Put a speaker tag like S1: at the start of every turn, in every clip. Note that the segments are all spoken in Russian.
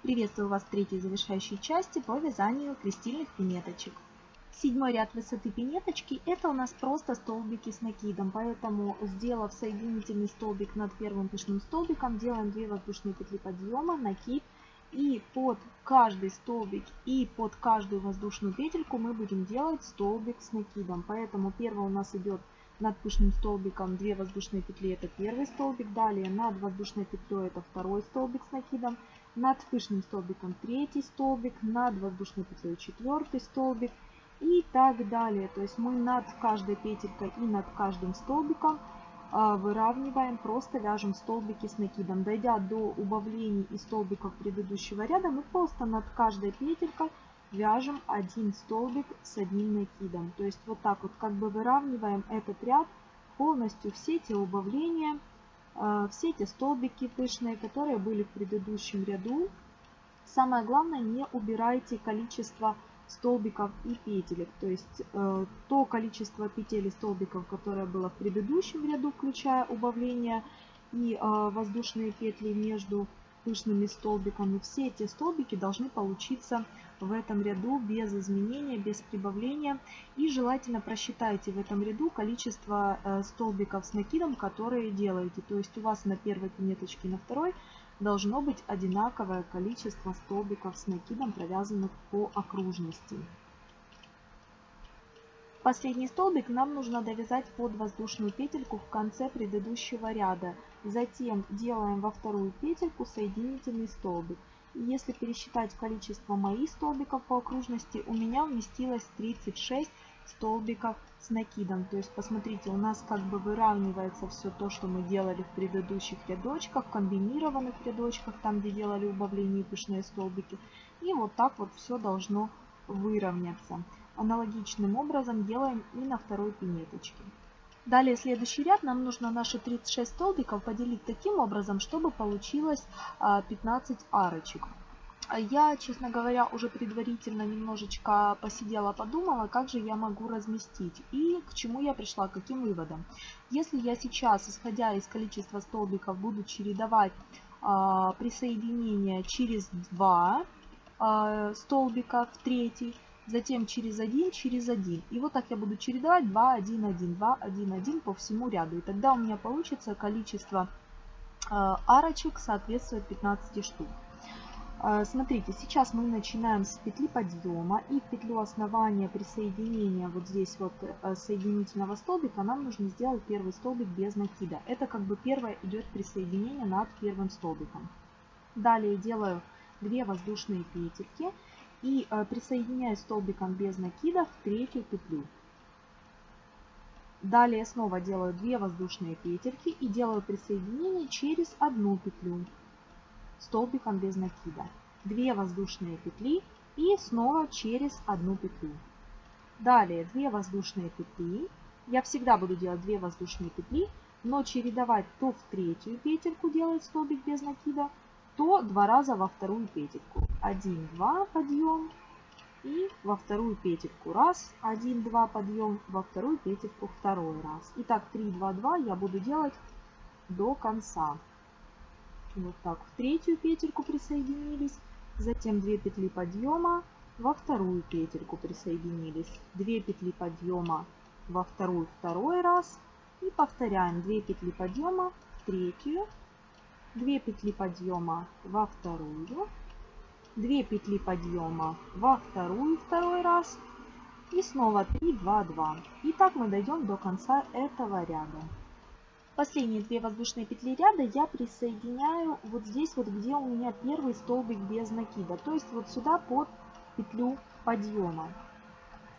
S1: Приветствую вас в третьей завершающей части по вязанию крестильных пинеточек. Седьмой ряд высоты пинеточки это у нас просто столбики с накидом, поэтому сделав соединительный столбик над первым пышным столбиком, делаем 2 воздушные петли подъема, накид и под каждый столбик и под каждую воздушную петельку мы будем делать столбик с накидом. Поэтому первый у нас идет над пышным столбиком 2 воздушные петли это первый столбик, далее над воздушной петлей это второй столбик с накидом, над пышным столбиком третий столбик, над воздушной петлей четвертый столбик и так далее. То есть мы над каждой петелькой и над каждым столбиком а, выравниваем, просто вяжем столбики с накидом. Дойдя до убавлений и столбиков предыдущего ряда, мы просто над каждой петелькой вяжем один столбик с одним накидом. То есть вот так вот как бы выравниваем этот ряд полностью все те убавления, а, все эти столбики пышные, которые были в предыдущем ряду. Самое главное, не убирайте количество столбиков и петелек. То есть э, то количество петель и столбиков, которое было в предыдущем ряду, включая убавление и э, воздушные петли между пышными столбиками, все эти столбики должны получиться в этом ряду без изменения, без прибавления. И желательно просчитайте в этом ряду количество э, столбиков с накидом, которые делаете. То есть у вас на первой пинеточке и на второй должно быть одинаковое количество столбиков с накидом, провязанных по окружности. Последний столбик нам нужно довязать под воздушную петельку в конце предыдущего ряда. Затем делаем во вторую петельку соединительный столбик. Если пересчитать количество моих столбиков по окружности, у меня вместилось 36 столбиков с накидом. То есть, посмотрите, у нас как бы выравнивается все то, что мы делали в предыдущих рядочках, комбинированных рядочках, там, где делали убавление и пышные столбики. И вот так вот все должно выровняться. Аналогичным образом делаем и на второй пинеточке. Далее следующий ряд нам нужно наши 36 столбиков поделить таким образом, чтобы получилось 15 а, арочек. Я, честно говоря, уже предварительно немножечко посидела, подумала, как же я могу разместить и к чему я пришла, к каким выводам. Если я сейчас, исходя из количества столбиков, буду чередовать э, а, присоединение через 2 э, а, столбика в третий, затем через 1, через 1. И вот так я буду чередовать 2, 1, 1, 2, 1, 1 по всему ряду. И тогда у меня получится количество э, арочек соответствует 15 штук. Э, смотрите, сейчас мы начинаем с петли подъема и в петлю основания присоединения вот здесь вот э, соединительного столбика нам нужно сделать первый столбик без накида. Это как бы первое идет присоединение над первым столбиком. Далее делаю 2 воздушные петельки и э, присоединяю столбиком без накида в третью петлю. Далее снова делаю 2 воздушные петельки и делаю присоединение через одну петлю столбиком без накида. 2 воздушные петли и снова через одну петлю. Далее 2 воздушные петли. Я всегда буду делать 2 воздушные петли, но чередовать то в третью петельку делать столбик без накида, то два раза во вторую петельку. 1, 2 подъем и во вторую петельку раз. 1, 2 подъем во вторую петельку второй раз. итак так 3, 2, 2 я буду делать до конца. Вот так в третью петельку присоединились, затем 2 петли подъема, во вторую петельку присоединились, 2 петли подъема во вторую второй раз и повторяем 2 петли подъема в третью 2 петли подъема во вторую, 2 петли подъема во вторую второй раз и снова 3, 2, 2. И так мы дойдем до конца этого ряда. Последние две воздушные петли ряда я присоединяю вот здесь, вот где у меня первый столбик без накида, то есть вот сюда под петлю подъема.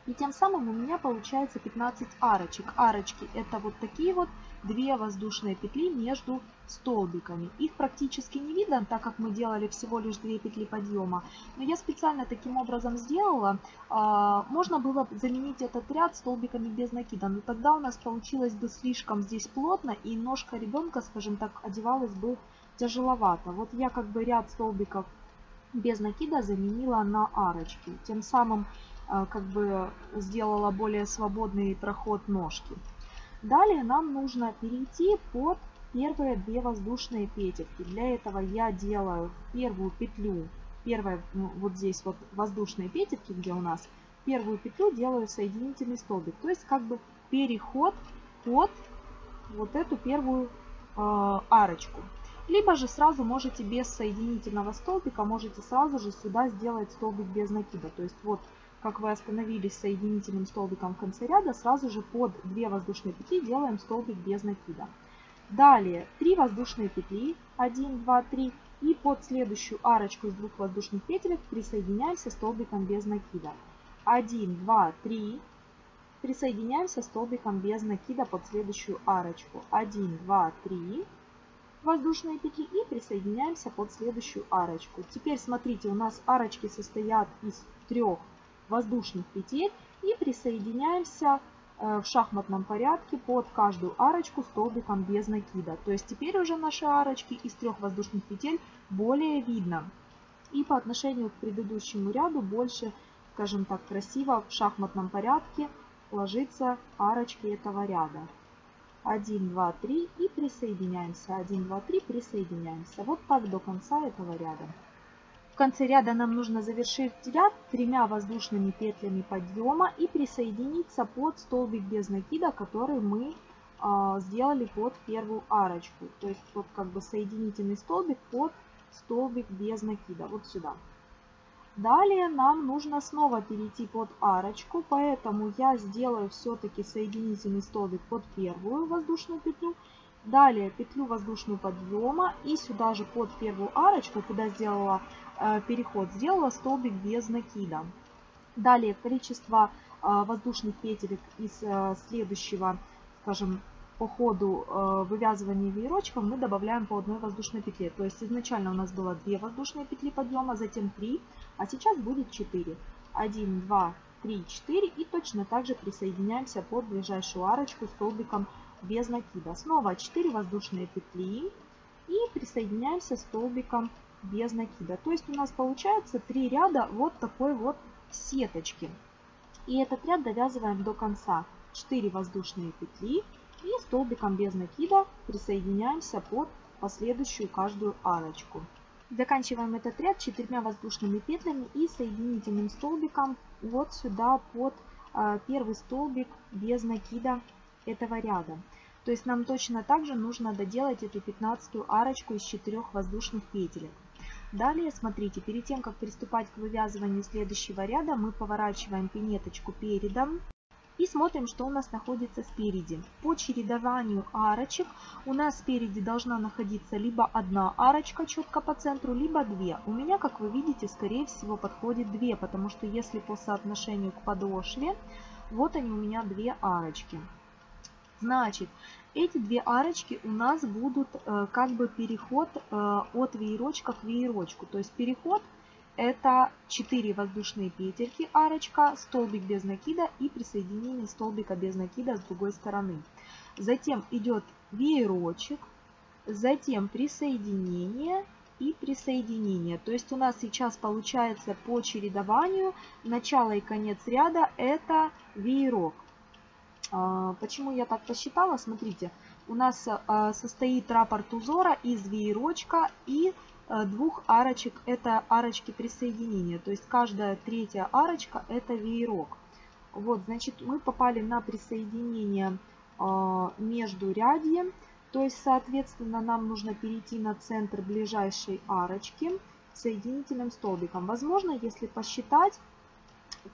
S1: И тем самым у меня получается 15 арочек. Арочки это вот такие вот две воздушные петли между столбиками. Их практически не видно, так как мы делали всего лишь две петли подъема. Но я специально таким образом сделала. А, можно было заменить этот ряд столбиками без накида, но тогда у нас получилось бы слишком здесь плотно, и ножка ребенка, скажем так, одевалась бы тяжеловато. Вот я как бы ряд столбиков без накида заменила на арочки, тем самым а, как бы сделала более свободный проход ножки. Далее нам нужно перейти под первые две воздушные петельки. Для этого я делаю первую петлю, первая, ну, вот здесь вот воздушные петельки, где у нас первую петлю делаю соединительный столбик. То есть как бы переход под вот эту первую э, арочку. Либо же сразу можете без соединительного столбика, можете сразу же сюда сделать столбик без накида. То есть вот как вы остановились соединительным столбиком в конце ряда, сразу же под 2 воздушные петли делаем столбик без накида. Далее 3 воздушные петли, 1, 2, 3, и под следующую арочку из двух воздушных петелек присоединяемся столбиком без накида. 1, 2, 3, присоединяемся столбиком без накида под следующую арочку. 1, 2, 3 воздушные петли и присоединяемся под следующую арочку. Теперь смотрите, у нас арочки состоят из трех воздушных петель и присоединяемся э, в шахматном порядке под каждую арочку столбиком без накида. То есть теперь уже наши арочки из трех воздушных петель более видно. И по отношению к предыдущему ряду больше, скажем так, красиво в шахматном порядке ложится арочки этого ряда. 1, 2, 3 и присоединяемся. 1, 2, 3 присоединяемся. Вот так до конца этого ряда конце ряда нам нужно завершить ряд тремя воздушными петлями подъема и присоединиться под столбик без накида, который мы а, сделали под первую арочку. То есть вот как бы соединительный столбик под столбик без накида. Вот сюда. Далее нам нужно снова перейти под арочку, поэтому я сделаю все-таки соединительный столбик под первую воздушную петлю. Далее петлю воздушную подъема и сюда же под первую арочку, куда сделала Э, переход сделала столбик без накида. Далее количество э, воздушных петелек из э, следующего, скажем, по ходу вывязывания веерочком мы добавляем по одной воздушной петле. То есть изначально у нас было 2 воздушные петли подъема, затем 3, а сейчас будет 4. 1, 2, 3, 4 и точно так же присоединяемся под ближайшую арочку столбиком без накида. Снова 4 воздушные петли и присоединяемся столбиком без накида. То есть у нас получается три ряда вот такой вот сеточки. И этот ряд довязываем до конца. 4 воздушные петли и столбиком без накида присоединяемся под последующую каждую арочку. Заканчиваем этот ряд четырьмя воздушными петлями и соединительным столбиком вот сюда под а, первый столбик без накида этого ряда. То есть нам точно так же нужно доделать эту пятнадцатую арочку из четырех воздушных петелек. Далее, смотрите, перед тем, как приступать к вывязыванию следующего ряда, мы поворачиваем пинеточку передом и смотрим, что у нас находится спереди. По чередованию арочек у нас спереди должна находиться либо одна арочка четко по центру, либо две. У меня, как вы видите, скорее всего подходит две, потому что если по соотношению к подошве, вот они у меня две арочки. Значит, эти две арочки у нас будут э, как бы переход э, от веерочка к веерочку. То есть переход это 4 воздушные петельки, арочка, столбик без накида и присоединение столбика без накида с другой стороны. Затем идет веерочек, затем присоединение и присоединение. То есть у нас сейчас получается по чередованию начало и конец ряда это веерок. А, почему я так посчитала? Смотрите, у нас а, состоит раппорт узора из веерочка и а, двух арочек. Это арочки присоединения, то есть каждая третья арочка это веерок. Вот, значит, мы попали на присоединение между рядьем, то есть, соответственно, нам нужно перейти на центр ближайшей арочки соединительным столбиком. Возможно, если посчитать,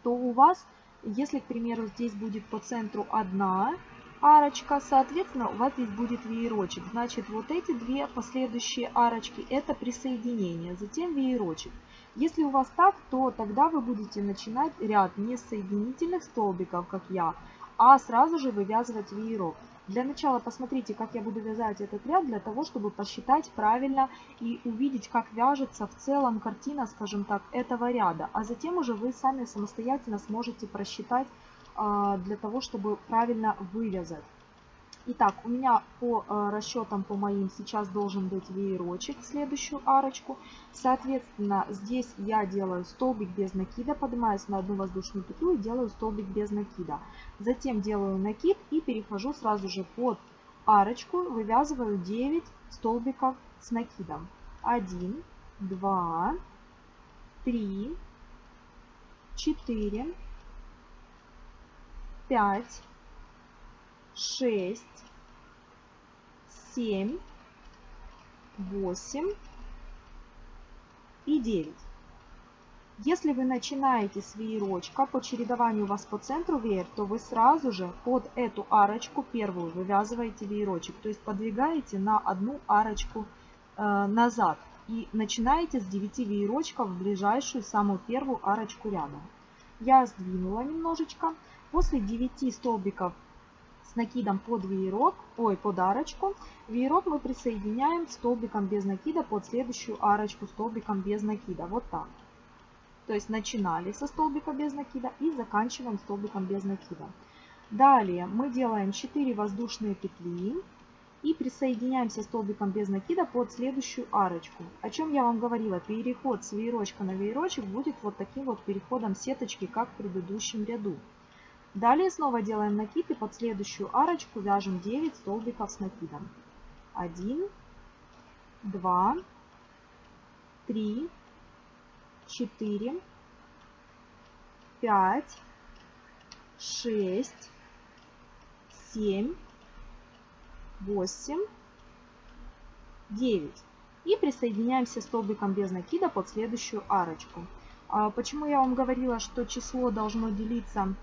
S1: то у вас если, к примеру, здесь будет по центру одна арочка, соответственно, у вас здесь будет веерочек. Значит, вот эти две последующие арочки – это присоединение, затем веерочек. Если у вас так, то тогда вы будете начинать ряд не соединительных столбиков, как я, а сразу же вывязывать веерок. Для начала посмотрите, как я буду вязать этот ряд, для того, чтобы посчитать правильно и увидеть, как вяжется в целом картина, скажем так, этого ряда. А затем уже вы сами самостоятельно сможете просчитать а, для того, чтобы правильно вывязать. Итак, у меня по э, расчетам, по моим, сейчас должен быть веерочек, следующую арочку. Соответственно, здесь я делаю столбик без накида, поднимаюсь на одну воздушную петлю и делаю столбик без накида. Затем делаю накид и перехожу сразу же под арочку, вывязываю 9 столбиков с накидом. 1, 2, 3, 4, 5, 6, 7, 8 и 9. Если вы начинаете с веерочка, по чередованию у вас по центру веер, то вы сразу же под эту арочку первую вывязываете веерочек, то есть подвигаете на одну арочку э, назад и начинаете с 9 веерочков в ближайшую самую первую арочку рядом. Я сдвинула немножечко. После 9 столбиков с накидом под веерок, ой, под арочку. Веерок мы присоединяем столбиком без накида под следующую арочку столбиком без накида. Вот так. То есть начинали со столбика без накида и заканчиваем столбиком без накида. Далее мы делаем 4 воздушные петли и присоединяемся столбиком без накида под следующую арочку. О чем я вам говорила, переход с веерочка на веерочек будет вот таким вот переходом сеточки, как в предыдущем ряду. Далее снова делаем накид и под следующую арочку вяжем 9 столбиков с накидом. 1, 2, 3, 4, 5, 6, 7, 8, 9. И присоединяемся столбиком без накида под следующую арочку. А почему я вам говорила, что число должно делиться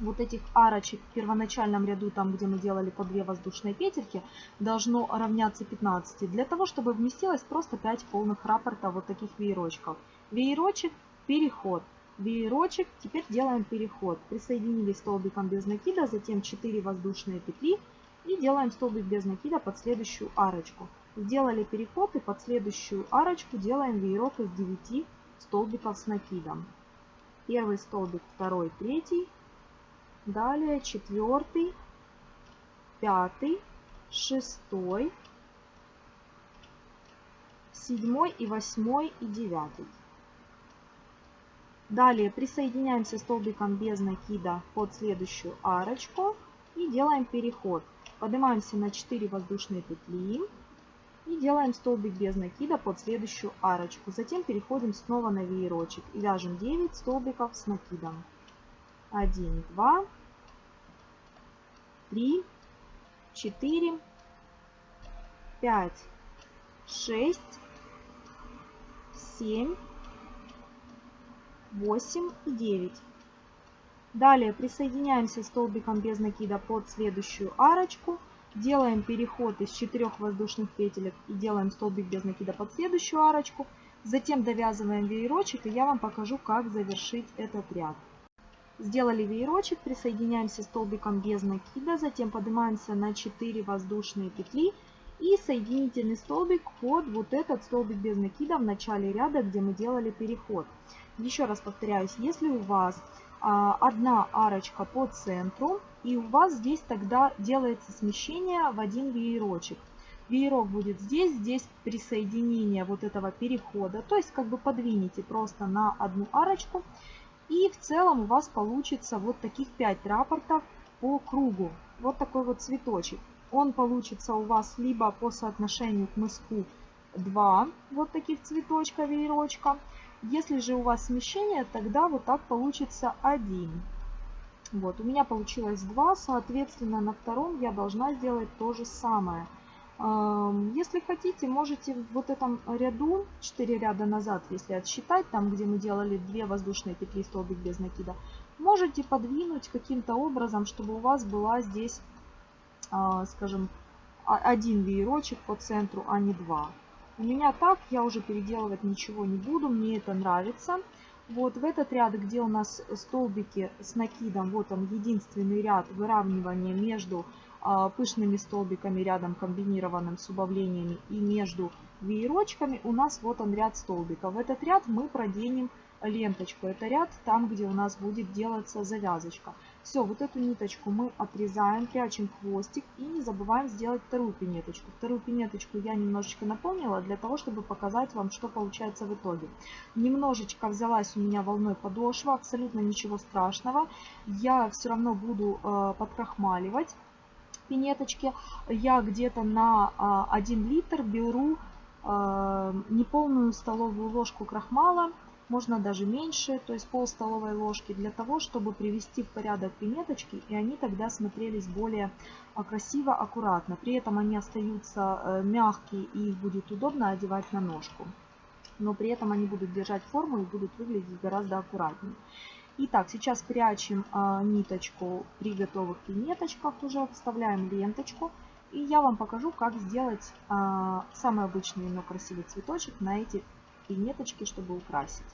S1: вот этих арочек в первоначальном ряду, там где мы делали по 2 воздушные петельки, должно равняться 15, для того, чтобы вместилось просто 5 полных раппорта вот таких веерочков. Веерочек, переход. Веерочек, теперь делаем переход. Присоединили столбиком без накида, затем 4 воздушные петли и делаем столбик без накида под следующую арочку. Сделали переход и под следующую арочку делаем веерок из 9 столбиков с накидом. Первый столбик, второй, третий, Далее четвертый, пятый, шестой, седьмой и восьмой и девятый. Далее присоединяемся столбиком без накида под следующую арочку и делаем переход. Поднимаемся на 4 воздушные петли и делаем столбик без накида под следующую арочку. Затем переходим снова на веерочек и вяжем 9 столбиков с накидом. 1, 2, 3, 4, 5, 6, 7, 8 и 9. Далее присоединяемся столбиком без накида под следующую арочку. Делаем переход из 4 воздушных петелек и делаем столбик без накида под следующую арочку. Затем довязываем веерочек и я вам покажу, как завершить этот ряд. Сделали веерочек, присоединяемся столбиком без накида, затем поднимаемся на 4 воздушные петли и соединительный столбик под вот этот столбик без накида в начале ряда, где мы делали переход. Еще раз повторяюсь, если у вас а, одна арочка по центру, и у вас здесь тогда делается смещение в один веерочек. Веерок будет здесь, здесь присоединение вот этого перехода, то есть как бы подвинете просто на одну арочку и в целом у вас получится вот таких 5 рапортов по кругу. Вот такой вот цветочек. Он получится у вас либо по соотношению к мыску 2 вот таких цветочка, веерочка. Если же у вас смещение, тогда вот так получится 1. Вот, у меня получилось 2, соответственно, на втором я должна сделать то же самое – если хотите, можете в вот этом ряду, 4 ряда назад, если отсчитать, там, где мы делали 2 воздушные петли, столбик без накида, можете подвинуть каким-то образом, чтобы у вас была здесь, а, скажем, один веерочек по центру, а не два. У меня так, я уже переделывать ничего не буду, мне это нравится. Вот в этот ряд, где у нас столбики с накидом, вот он единственный ряд выравнивания между а, пышными столбиками рядом комбинированным с убавлениями и между веерочками у нас вот он ряд столбиков. В этот ряд мы проденем ленточку. Это ряд там, где у нас будет делаться завязочка. Все, вот эту ниточку мы отрезаем, прячем хвостик и не забываем сделать вторую пинеточку. Вторую пинеточку я немножечко наполнила для того, чтобы показать вам, что получается в итоге. Немножечко взялась у меня волной подошва, абсолютно ничего страшного. Я все равно буду э, подкрахмаливать пинеточке я где-то на 1 а, литр беру а, неполную столовую ложку крахмала, можно даже меньше, то есть пол столовой ложки, для того, чтобы привести в порядок пинеточки, и они тогда смотрелись более а, красиво, аккуратно. При этом они остаются э, мягкие, и их будет удобно одевать на ножку. Но при этом они будут держать форму и будут выглядеть гораздо аккуратнее. Итак, сейчас прячем а, ниточку при готовых пинеточках уже, вставляем ленточку. И я вам покажу, как сделать а, самый обычный, но красивый цветочек на эти пинеточки, чтобы украсить.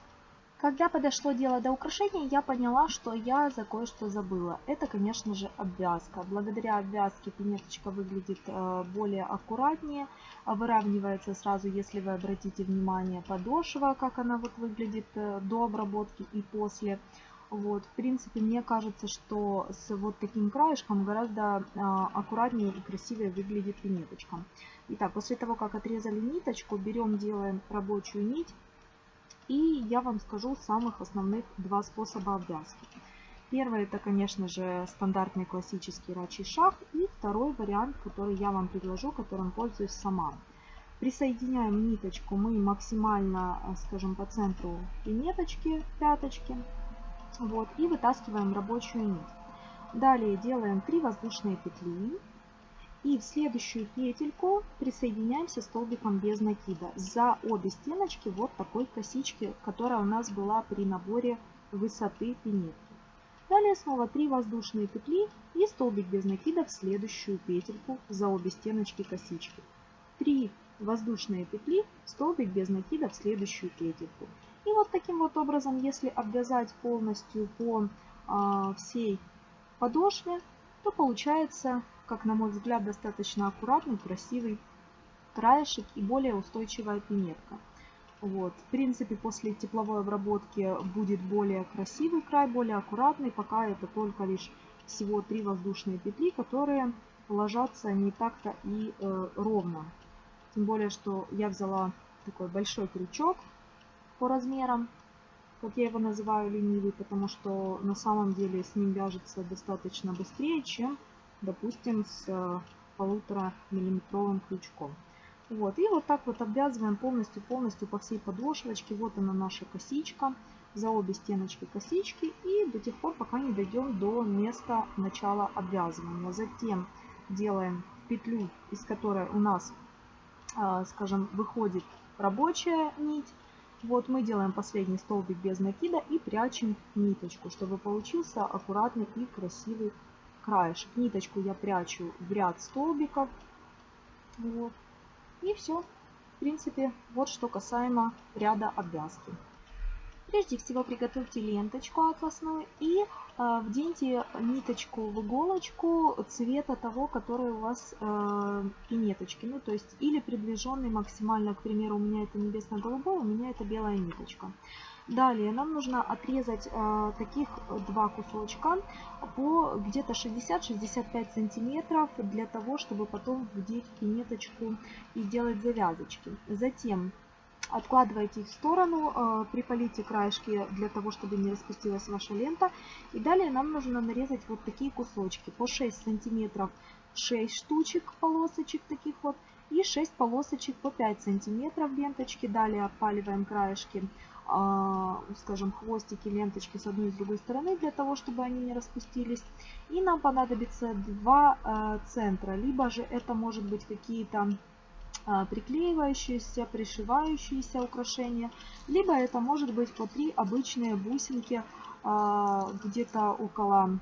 S1: Когда подошло дело до украшения, я поняла, что я за кое-что забыла. Это, конечно же, обвязка. Благодаря обвязке пинеточка выглядит а, более аккуратнее, а, выравнивается сразу, если вы обратите внимание, подошва, как она вот выглядит э, до обработки и после. Вот, в принципе, мне кажется, что с вот таким краешком гораздо а, аккуратнее и красивее выглядит винеточка. Итак, после того, как отрезали ниточку, берем, делаем рабочую нить. И я вам скажу самых основных два способа обвязки. Первый это, конечно же, стандартный классический рачий шаг. И второй вариант, который я вам предложу, которым пользуюсь сама. Присоединяем ниточку мы максимально, а, скажем, по центру и ниточки, пяточки. Вот, и вытаскиваем рабочую нить. Далее делаем 3 воздушные петли. И в следующую петельку присоединяемся столбиком без накида за обе стеночки вот такой косички, которая у нас была при наборе высоты пинетки. Далее снова 3 воздушные петли и столбик без накида в следующую петельку за обе стеночки косички. 3 воздушные петли, столбик без накида в следующую петельку. И вот таким вот образом, если обвязать полностью по а, всей подошве, то получается, как на мой взгляд, достаточно аккуратный, красивый краешек и более устойчивая пинетка. Вот. В принципе, после тепловой обработки будет более красивый край, более аккуратный, пока это только лишь всего три воздушные петли, которые ложатся не так-то и э, ровно. Тем более, что я взяла такой большой крючок, по размерам, как я его называю, ленивый, потому что на самом деле с ним вяжется достаточно быстрее, чем, допустим, с э, полутора миллиметровым крючком. Вот, и вот так вот обвязываем полностью-полностью по всей подошвочке. Вот она наша косичка, за обе стеночки косички. И до тех пор, пока не дойдем до места начала обвязывания. Затем делаем петлю, из которой у нас, э, скажем, выходит рабочая нить. Вот мы делаем последний столбик без накида и прячем ниточку, чтобы получился аккуратный и красивый краешек. Ниточку я прячу в ряд столбиков. Вот. И все. В принципе, вот что касаемо ряда обвязки. Прежде всего приготовьте ленточку атласную и э, вденьте ниточку в иголочку цвета того, который у вас э, пинеточки. Ну, то есть, или приближенный максимально, к примеру, у меня это небесно-голубой, у меня это белая ниточка. Далее нам нужно отрезать э, таких два кусочка по где-то 60-65 сантиметров для того, чтобы потом вдеть пинеточку и делать завязочки. Затем откладываете их в сторону, э, припалите краешки для того, чтобы не распустилась ваша лента. И далее нам нужно нарезать вот такие кусочки по 6 сантиметров 6 штучек полосочек таких вот и 6 полосочек по 5 сантиметров ленточки. Далее опаливаем краешки, э, скажем, хвостики ленточки с одной и с другой стороны, для того, чтобы они не распустились. И нам понадобится 2 э, центра, либо же это может быть какие-то а, приклеивающиеся, пришивающиеся украшения, либо это может быть по три обычные бусинки а, где-то около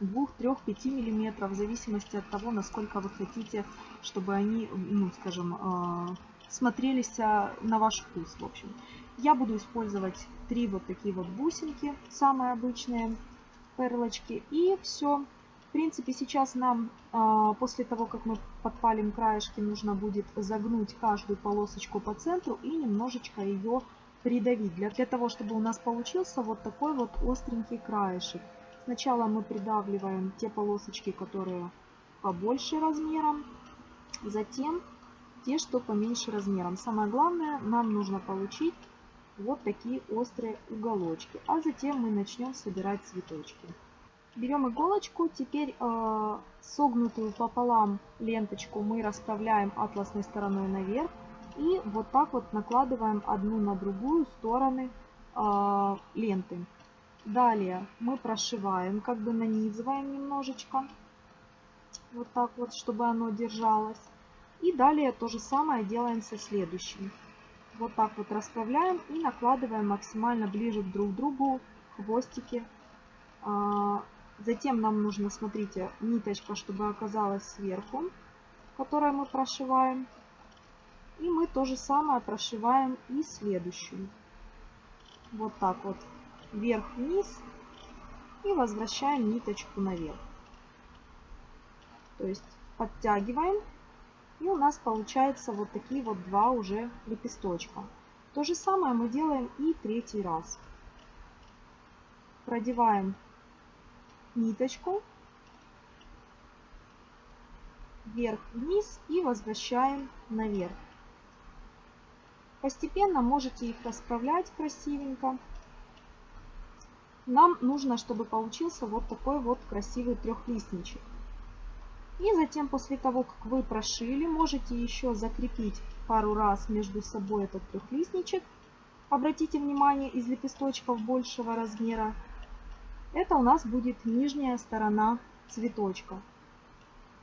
S1: 2, 3, 5 миллиметров, в зависимости от того, насколько вы хотите, чтобы они, ну, скажем, а, смотрелись на ваш вкус, в общем. Я буду использовать три вот такие вот бусинки, самые обычные перлочки, и все принципе, сейчас нам а, после того, как мы подпалим краешки, нужно будет загнуть каждую полосочку по центру и немножечко ее придавить, для, для того, чтобы у нас получился вот такой вот остренький краешек. Сначала мы придавливаем те полосочки, которые побольше размером, затем те, что поменьше размером. Самое главное, нам нужно получить вот такие острые уголочки, а затем мы начнем собирать цветочки. Берем иголочку, теперь э, согнутую пополам ленточку мы расставляем атласной стороной наверх и вот так вот накладываем одну на другую стороны э, ленты. Далее мы прошиваем, как бы нанизываем немножечко, вот так вот, чтобы оно держалось. И далее то же самое делаем со следующим. Вот так вот расставляем и накладываем максимально ближе друг к другу хвостики э, Затем нам нужно, смотрите, ниточка, чтобы оказалась сверху, которую мы прошиваем. И мы то же самое прошиваем и следующую. Вот так вот. Вверх-вниз. И возвращаем ниточку наверх. То есть подтягиваем. И у нас получается вот такие вот два уже лепесточка. То же самое мы делаем и третий раз. Продеваем ниточку вверх-вниз и возвращаем наверх. Постепенно можете их расправлять красивенько. Нам нужно, чтобы получился вот такой вот красивый трехлистничек. И затем, после того, как вы прошили, можете еще закрепить пару раз между собой этот трехлистничек. Обратите внимание, из лепесточков большего размера это у нас будет нижняя сторона цветочка.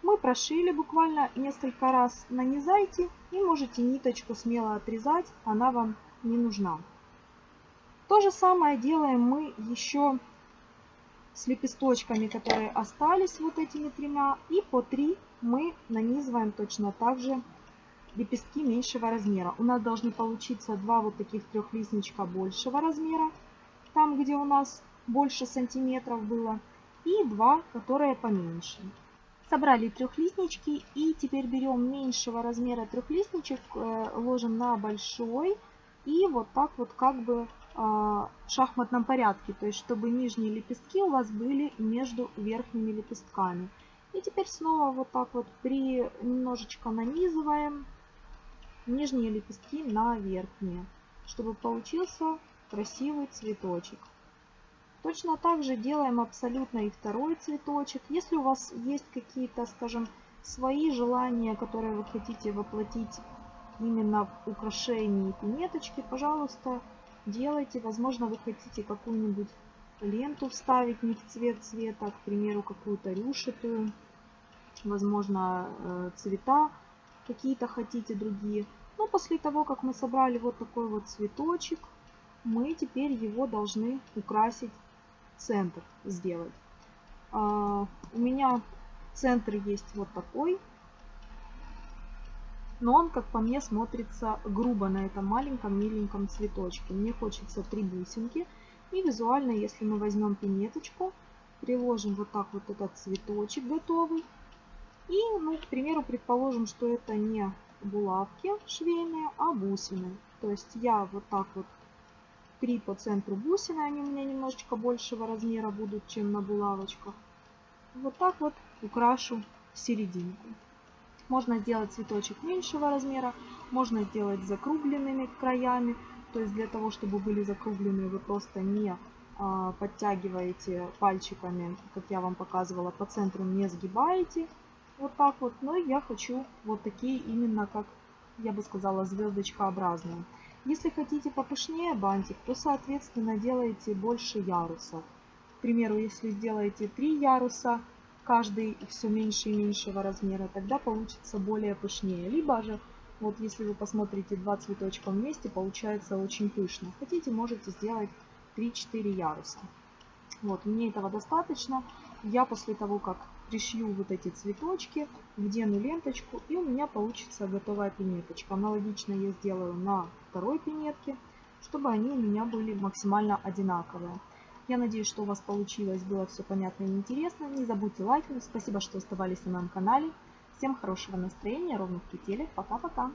S1: Мы прошили буквально несколько раз, нанизайте и можете ниточку смело отрезать, она вам не нужна. То же самое делаем мы еще с лепесточками, которые остались вот этими тремя. И по три мы нанизываем точно так же лепестки меньшего размера. У нас должны получиться два вот таких трехлистничка большего размера, там где у нас больше сантиметров было, и два, которые поменьше. Собрали трехлистнички и теперь берем меньшего размера трехлистничек, э, ложим на большой и вот так вот как бы э, в шахматном порядке, то есть чтобы нижние лепестки у вас были между верхними лепестками. И теперь снова вот так вот при немножечко нанизываем нижние лепестки на верхние, чтобы получился красивый цветочек. Точно так же делаем абсолютно и второй цветочек. Если у вас есть какие-то, скажем, свои желания, которые вы хотите воплотить именно в украшении пинеточки, пожалуйста, делайте. Возможно, вы хотите какую-нибудь ленту вставить не в цвет цвета, к примеру, какую-то рюшитую, возможно, э, цвета какие-то хотите другие. Но после того, как мы собрали вот такой вот цветочек, мы теперь его должны украсить центр сделать. А, у меня центр есть вот такой. Но он, как по мне, смотрится грубо на этом маленьком миленьком цветочке. Мне хочется три бусинки. И визуально, если мы возьмем пинеточку, приложим вот так вот этот цветочек готовый. И, ну, к примеру, предположим, что это не булавки швейные, а бусины. То есть я вот так вот три по центру бусины, они у меня немножечко большего размера будут, чем на булавочках. Вот так вот украшу серединку. Можно сделать цветочек меньшего размера, можно сделать закругленными краями, то есть для того, чтобы были закругленные, вы просто не а, подтягиваете пальчиками, как я вам показывала, по центру не сгибаете. Вот так вот. Но я хочу вот такие именно, как я бы сказала, звездочкообразные. Если хотите попышнее бантик, то, соответственно, делаете больше ярусов. К примеру, если сделаете 3 яруса, каждый все меньше и меньшего размера, тогда получится более пышнее. Либо же, вот если вы посмотрите два цветочка вместе, получается очень пышно. Хотите, можете сделать 3-4 яруса. Вот, мне этого достаточно. Я после того, как пришью вот эти цветочки, вдену ленточку и у меня получится готовая пинеточка. Аналогично я сделаю на второй пинетке, чтобы они у меня были максимально одинаковые. Я надеюсь, что у вас получилось, было все понятно и интересно. Не забудьте лайкнуть. Спасибо, что оставались на моем канале. Всем хорошего настроения, ровных петелек. Пока-пока.